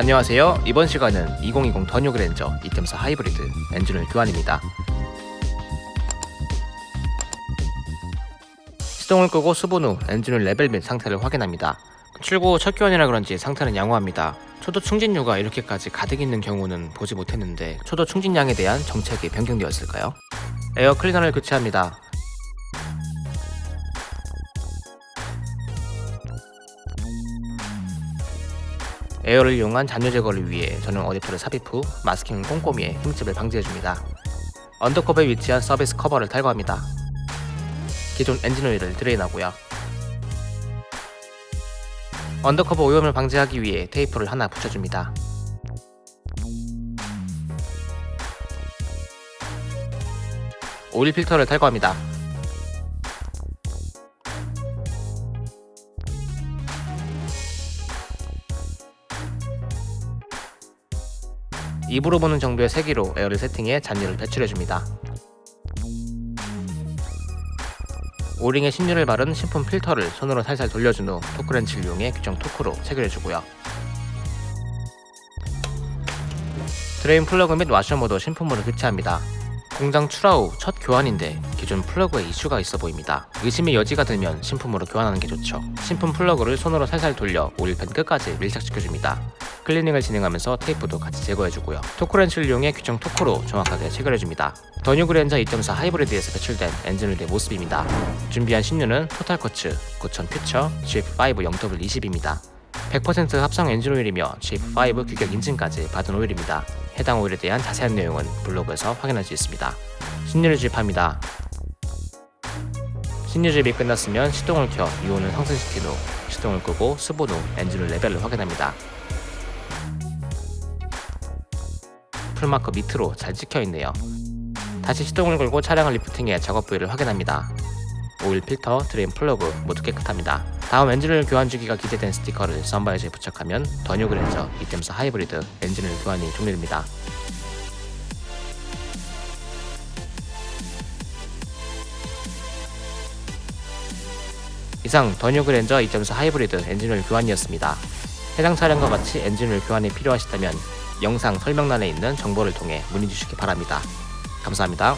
안녕하세요. 이번 시간은 2020 The New 그랜저 이점사 하이브리드 엔진오일 교환입니다. 시동을 끄고 수분 후 엔진오일 레벨 및 상태를 확인합니다. 출고 후 첫 교환이라 그런지 상태는 양호합니다. 초도 충진유가 이렇게까지 가득 있는 경우는 보지 못했는데 초도 충진량에 대한 정책이 변경되었을까요? 에어 클리너를 교체합니다. 에어를 이용한 잔유 제거를 위해 저는 어댑터를 삽입 후 마스킹 꼼꼼히 해 흠집을 방지해줍니다. undercover에 위치한 서비스 커버를 탈거합니다. 기존 엔진 오일을 drain하고요. undercover 오염을 방지하기 위해 테이프를 하나 붙여줍니다. 오일 필터를 탈거합니다. 입으로 부는 정도의 세기로 에어를 세팅해 잔유를 배출해줍니다. O-ring에 신유를 바른 신품 필터를 손으로 살살 돌려준 후 토크렌치를 이용해 규정 토크로 체결해주고요. drain plug 및 와셔 모두 신품으로 교체합니다. 공장 출하 후 첫 교환인데 기존 플러그에 이슈가 있어 보입니다. 의심의 여지가 들면 신품으로 교환하는 게 좋죠. 신품 플러그를 손으로 살살 돌려 oil pan 끝까지 밀착시켜줍니다. 클리닝을 진행하면서 테이프도 같이 제거해주고요. 토크렌치를 이용해 규정 토크로 정확하게 체결해줍니다. 더 뉴 그랜저 2.4 하이브리드에서 배출된 엔진오일의 모습입니다. 준비한 신유는 토탈 쿼츠 9000 Future GF5 0W20입니다. 100% 합성 엔진오일이며 GF5 규격 인증까지 받은 오일입니다. 해당 오일에 대한 자세한 내용은 블로그에서 확인할 수 있습니다. 신유를 주입합니다. 신유 주입이 끝났으면 시동을 켜 유온을 상승시킨 후 시동을 끄고 수분 후 엔진오일 레벨을 확인합니다. full marker 밑으로 잘 찍혀있네요. 다시 시동을 걸고 차량을 리프팅해 작업 부위를 확인합니다. 오일 필터, 드레인 플러그 모두 깨끗합니다. 다음 엔진오일 교환 주기가 기재된 스티커를 썬바이저에 부착하면 더 뉴 그랜저 2.4 하이브리드 엔진오일 교환이 종료됩니다. 이상 더뉴 그랜저 2.4 하이브리드 엔진오일 교환이었습니다. 해당 차량과 같이 엔진오일 교환이 필요하시다면 영상 설명란에 있는 정보를 통해 문의 주시기 바랍니다. 감사합니다.